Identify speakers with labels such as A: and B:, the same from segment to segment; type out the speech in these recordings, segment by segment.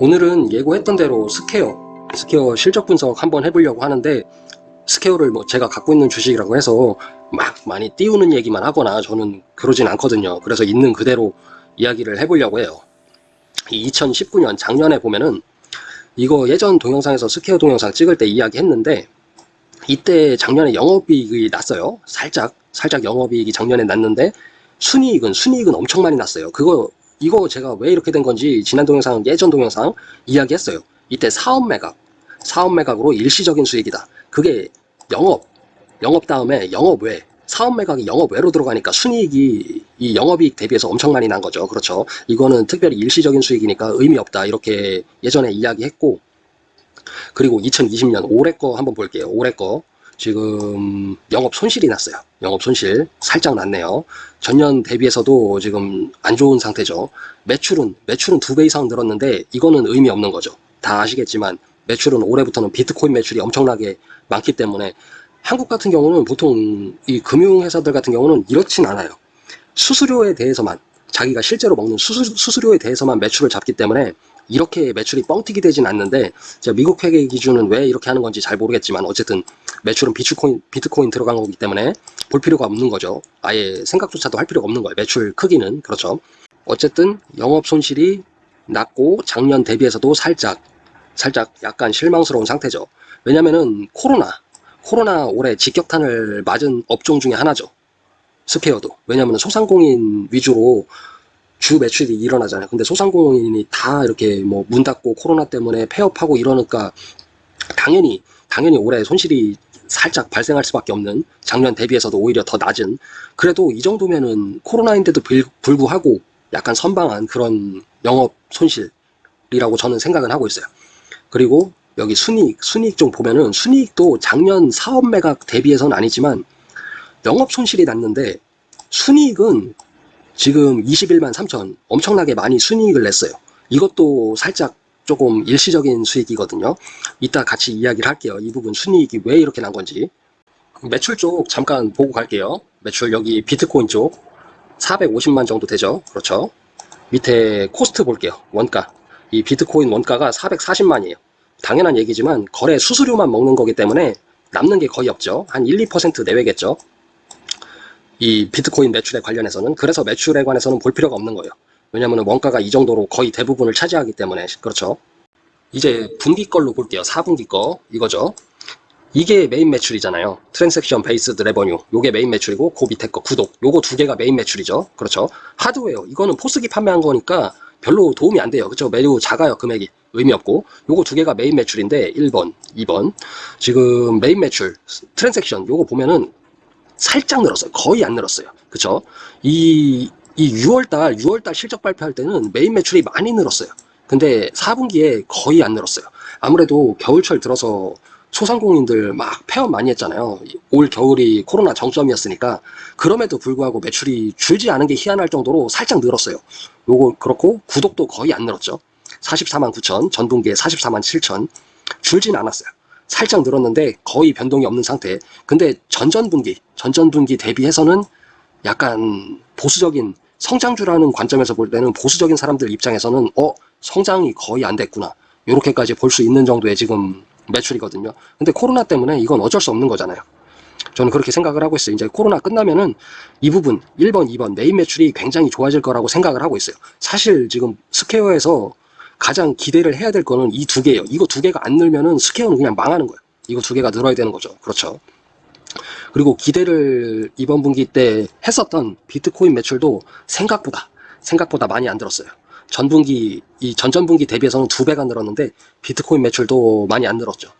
A: 오늘은 예고했던 대로 스퀘어, 스퀘어 실적 분석 한번 해보려고 하는데 스퀘어를 뭐 제가 갖고 있는 주식이라고 해서 막 많이 띄우는 얘기만 하거나 저는 그러진 않거든요. 그래서 있는 그대로 이야기를 해보려고 해요. 2019년 작년에 보면은 이거 예전 동영상에서 스퀘어 동영상 찍을 때 이야기 했는데 이때 작년에 영업이익이 났어요. 살짝 살짝 영업이익이 작년에 났는데 순이익은 순이익은 엄청 많이 났어요. 그거 이거 제가 왜 이렇게 된 건지 지난 동영상 예전 동영상 이야기했어요. 이때 사업 매각 사업 매각으로 일시적인 수익이다. 그게 영업 영업 다음에 영업 외 사업 매각이 영업 외로 들어가니까 순이익이 이 영업이익 대비해서 엄청 많이 난 거죠. 그렇죠. 이거는 특별히 일시적인 수익이니까 의미 없다. 이렇게 예전에 이야기했고 그리고 2020년 올해 거 한번 볼게요. 올해 거 지금 영업 손실이 났어요. 영업 손실 살짝 났네요. 전년 대비해서도 지금 안 좋은 상태죠. 매출은 매출은 두 배 이상 늘었는데 이거는 의미 없는 거죠. 다 아시겠지만 매출은 올해부터는 비트코인 매출이 엄청나게 많기 때문에 한국 같은 경우는 보통 이 금융회사들 같은 경우는 이렇진 않아요. 수수료에 대해서만 자기가 실제로 먹는 수수, 수수료에 대해서만 매출을 잡기 때문에 이렇게 매출이 뻥튀기 되진 않는데 제가 미국 회계 기준은 왜 이렇게 하는 건지 잘 모르겠지만 어쨌든 매출은 비트코인, 비트코인 들어간 거기 때문에 볼 필요가 없는 거죠. 아예 생각조차도 할 필요가 없는 거예요. 매출 크기는 그렇죠. 어쨌든 영업 손실이 났고 작년 대비해서도 살짝 살짝 약간 실망스러운 상태죠. 왜냐면은 코로나 코로나 올해 직격탄을 맞은 업종 중에 하나죠. 스퀘어도. 왜냐면 소상공인 위주로 주 매출이 일어나잖아요. 근데 소상공인이 다 이렇게 뭐 문 닫고 코로나 때문에 폐업하고 이러니까 당연히 당연히 올해 손실이 살짝 발생할 수밖에 없는 작년 대비해서도 오히려 더 낮은 그래도 이 정도면은 코로나인데도 불, 불구하고 약간 선방한 그런 영업 손실이라고 저는 생각을 하고 있어요. 그리고 여기 순이익, 순이익 좀 보면은 순이익도 작년 사업 매각 대비해서는 아니지만 영업 손실이 났는데 순이익은 지금 21만 3천 엄청나게 많이 순이익을 냈어요. 이것도 살짝 조금 일시적인 수익이거든요. 이따 같이 이야기를 할게요. 이 부분 순이익이 왜 이렇게 난 건지. 매출 쪽 잠깐 보고 갈게요. 매출 여기 비트코인 쪽 450만 정도 되죠. 그렇죠. 밑에 코스트 볼게요. 원가. 이 비트코인 원가가 440만이에요. 당연한 얘기지만 거래 수수료만 먹는 거기 때문에 남는 게 거의 없죠. 한 1, 2% 내외겠죠. 이 비트코인 매출에 관련해서는 그래서 매출에 관해서는 볼 필요가 없는 거예요. 왜냐하면 원가가 이 정도로 거의 대부분을 차지하기 때문에 그렇죠. 이제 분기 걸로 볼게요. 4분기 거 이거죠. 이게 메인 매출이잖아요. transaction based revenue 요게 메인 매출이고 그 밑에 거 구독 요거 두 개가 메인 매출이죠. 그렇죠. 하드웨어 이거는 포스기 판매한 거니까 별로 도움이 안 돼요. 그렇죠. 매우 작아요. 금액이 의미 없고 요거 두 개가 메인 매출인데 1번 2번 지금 메인 매출 transaction 요거 보면은 살짝 늘었어요. 거의 안 늘었어요. 그쵸? 이, 이 6월달, 6월달 실적 발표할 때는 메인 매출이 많이 늘었어요. 근데 4분기에 거의 안 늘었어요. 아무래도 겨울철 들어서 소상공인들 막 폐업 많이 했잖아요. 올 겨울이 코로나 정점이었으니까 그럼에도 불구하고 매출이 줄지 않은 게 희한할 정도로 살짝 늘었어요. 요거 그렇고 구독도 거의 안 늘었죠. 44만 9천, 전분기에 44만 7천 줄진 않았어요. 살짝 늘었는데 거의 변동이 없는 상태. 근데 전전분기, 전전분기 대비해서는 약간 보수적인 성장주라는 관점에서 볼 때는 보수적인 사람들 입장에서는 어 성장이 거의 안 됐구나. 이렇게까지 볼 수 있는 정도의 지금 매출이거든요. 근데 코로나 때문에 이건 어쩔 수 없는 거잖아요. 저는 그렇게 생각을 하고 있어요. 이제 코로나 끝나면은 이 부분 1번, 2번 메인 매출이 굉장히 좋아질 거라고 생각을 하고 있어요. 사실 지금 스퀘어에서 가장 기대를 해야 될 거는 이 두 개예요. 이거 두 개가 안 늘면은 스퀘어는 그냥 망하는 거예요. 이거 두 개가 늘어야 되는 거죠. 그렇죠. 그리고 기대를 이번 분기 때 했었던 비트코인 매출도 생각보다 생각보다 많이 안 늘었어요. 전분기 이 전전분기 대비해서는 두 배가 늘었는데 비트코인 매출도 많이 안 늘었죠.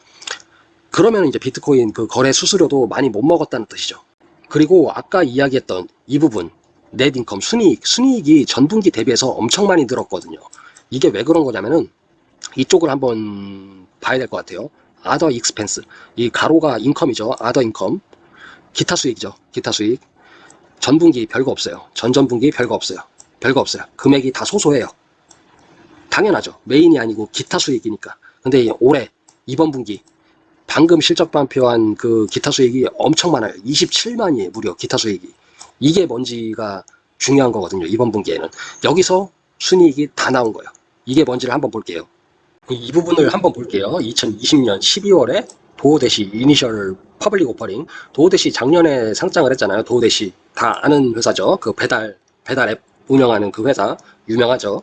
A: 그러면 이제 비트코인 그 거래 수수료도 많이 못 먹었다는 뜻이죠. 그리고 아까 이야기했던 이 부분 net income 순이익 순이익이 전분기 대비해서 엄청 많이 늘었거든요. 이게 왜 그런 거냐면은 이쪽을 한번 봐야 될 것 같아요. other expense 이 괄호가 income이죠. other income 기타 수익이죠. 기타 수익 전분기 별거 없어요. 전전분기 별거 없어요. 별거 없어요. 금액이 다 소소해요. 당연하죠. 메인이 아니고 기타 수익이니까. 근데 올해 이번 분기 방금 실적 발표한 그 기타 수익이 엄청 많아요. 27만이에요. 무려 기타 수익이. 이게 뭔지가 중요한 거거든요. 이번 분기에는. 여기서 순이익이 다 나온 거예요. 이게 뭔지를 한번 볼게요. 이 부분을 한번 볼게요. 2020년 12월에 도어대시 initial public offering 도어대시 작년에 상장을 했잖아요. 도어대시 다 아는 회사죠. 그 배달 배달 앱 운영하는 그 회사 유명하죠.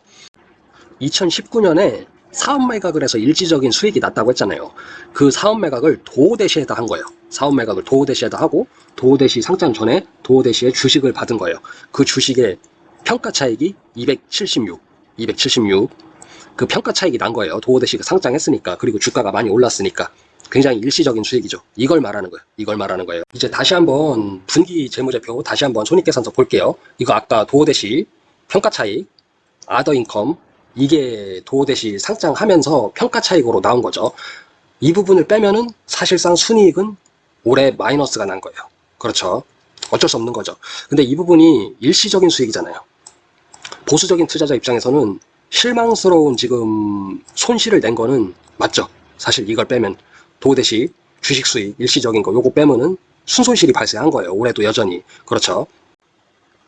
A: 2019년에 사업 매각을 해서 일시적인 수익이 났다고 했잖아요. 그 사업 매각을 도어대시에다 한 거예요. 사업 매각을 도어대시에다 하고 도어대시 상장 전에 도어대시의 주식을 받은 거예요. 그 주식의 평가 차익이 276, 276. 그 평가 차익이 난 거예요. 도어대시가 상장했으니까 그리고 주가가 많이 올랐으니까 굉장히 일시적인 수익이죠. 이걸 말하는 거예요. 이걸 말하는 거예요. 이제 다시 한번 분기 재무제표 다시 한번 손익계산서 볼게요. 이거 아까 도어대시 평가 차익, 아더 인컴 이게 도어대시 상장하면서 평가 차익으로 나온 거죠. 이 부분을 빼면은 사실상 순이익은 올해 마이너스가 난 거예요. 그렇죠. 어쩔 수 없는 거죠. 근데 이 부분이 일시적인 수익이잖아요. 보수적인 투자자 입장에서는 실망스러운 지금 손실을 낸 거는 맞죠. 사실 이걸 빼면 도대시 주식 수익 일시적인 거 요거 빼면은 순손실이 발생한 거예요. 올해도 여전히 그렇죠.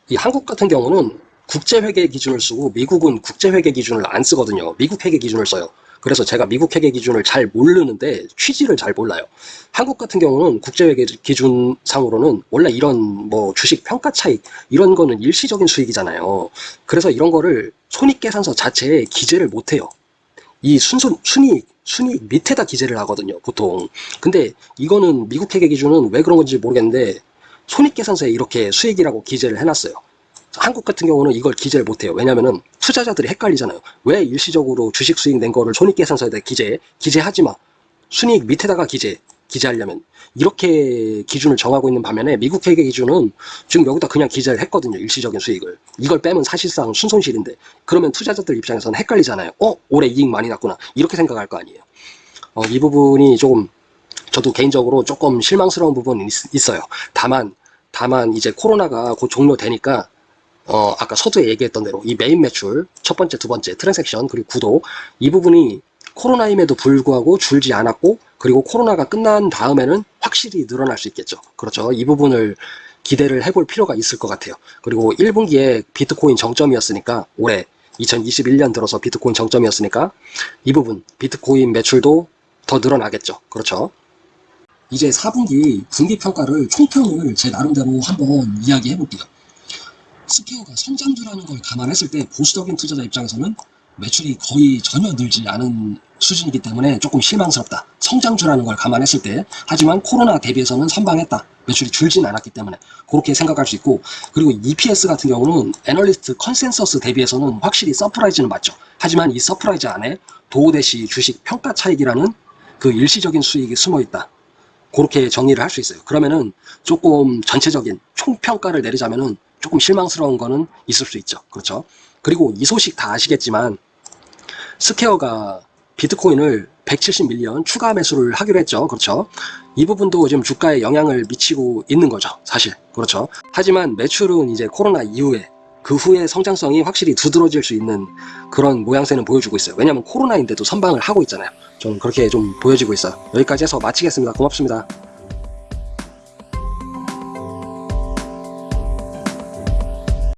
A: 이 한국 같은 경우는 국제회계 기준을 쓰고 미국은 국제회계 기준을 안 쓰거든요. 미국 회계 기준을 써요. 그래서 제가 미국 회계 기준을 잘 모르는데 취지를 잘 몰라요. 한국 같은 경우는 국제회계 기준상으로는 원래 이런 뭐 주식 평가 차익 이런 거는 일시적인 수익이잖아요. 그래서 이런 거를 손익계산서 자체에 기재를 못 해요. 이 순손 순이익 순이익 밑에다 기재를 하거든요. 보통. 근데 이거는 미국 회계 기준은 왜 그런 건지 모르겠는데 손익계산서에 이렇게 수익이라고 기재를 해놨어요. 한국 같은 경우는 이걸 기재를 못해요. 왜냐면은 투자자들이 헷갈리잖아요. 왜 일시적으로 주식 수익 낸 거를 손익계산서에 다 기재, 기재하지 마. 순이익 밑에다가 기재, 기재하려면. 이렇게 기준을 정하고 있는 반면에 미국 회계 기준은 지금 여기다 그냥 기재를 했거든요. 일시적인 수익을. 이걸 빼면 사실상 순손실인데. 그러면 투자자들 입장에서는 헷갈리잖아요. 어? 올해 이익 많이 났구나. 이렇게 생각할 거 아니에요. 어, 이 부분이 조금 저도 개인적으로 조금 실망스러운 부분이 있, 있어요. 다만, 다만 이제 코로나가 곧 종료되니까 어, 아까 서두에 얘기했던 대로 이 메인 매출, 첫 번째, 두 번째, transaction, 그리고 구독, 이 부분이 코로나임에도 불구하고 줄지 않았고, 그리고 코로나가 끝난 다음에는 확실히 늘어날 수 있겠죠. 그렇죠. 이 부분을 기대를 해볼 필요가 있을 것 같아요. 그리고 1분기에 비트코인 정점이었으니까, 올해 2021년 들어서 비트코인 정점이었으니까, 이 부분, 비트코인 매출도 더 늘어나겠죠. 그렇죠. 이제 4분기 분기 평가를 총평을 제 나름대로 한번 이야기해 볼게요. 스퀘어가 성장주라는 걸 감안했을 때 보수적인 투자자 입장에서는 매출이 거의 전혀 늘지 않은 수준이기 때문에 조금 실망스럽다. 성장주라는 걸 감안했을 때 하지만 코로나 대비해서는 선방했다. 매출이 줄진 않았기 때문에 그렇게 생각할 수 있고 그리고 EPS 같은 경우는 애널리스트 컨센서스 대비해서는 확실히 surprise는 맞죠. 하지만 이 surprise 안에 도어대시 주식 평가 차익이라는 그 일시적인 수익이 숨어 있다. 그렇게 정리를 할 수 있어요. 그러면은 조금 전체적인 총평가를 내리자면은 조금 실망스러운 거는 있을 수 있죠. 그렇죠. 그리고 이 소식 다 아시겠지만 스퀘어가 비트코인을 170밀리언 추가 매수를 하기로 했죠. 그렇죠. 이 부분도 지금 주가에 영향을 미치고 있는 거죠. 사실. 그렇죠. 하지만 매출은 이제 코로나 이후에 그 후에 성장성이 확실히 두드러질 수 있는 그런 모양새는 보여주고 있어요. 왜냐하면 코로나인데도 선방을 하고 있잖아요. 좀 그렇게 좀 보여지고 있어요. 여기까지 해서 마치겠습니다. 고맙습니다.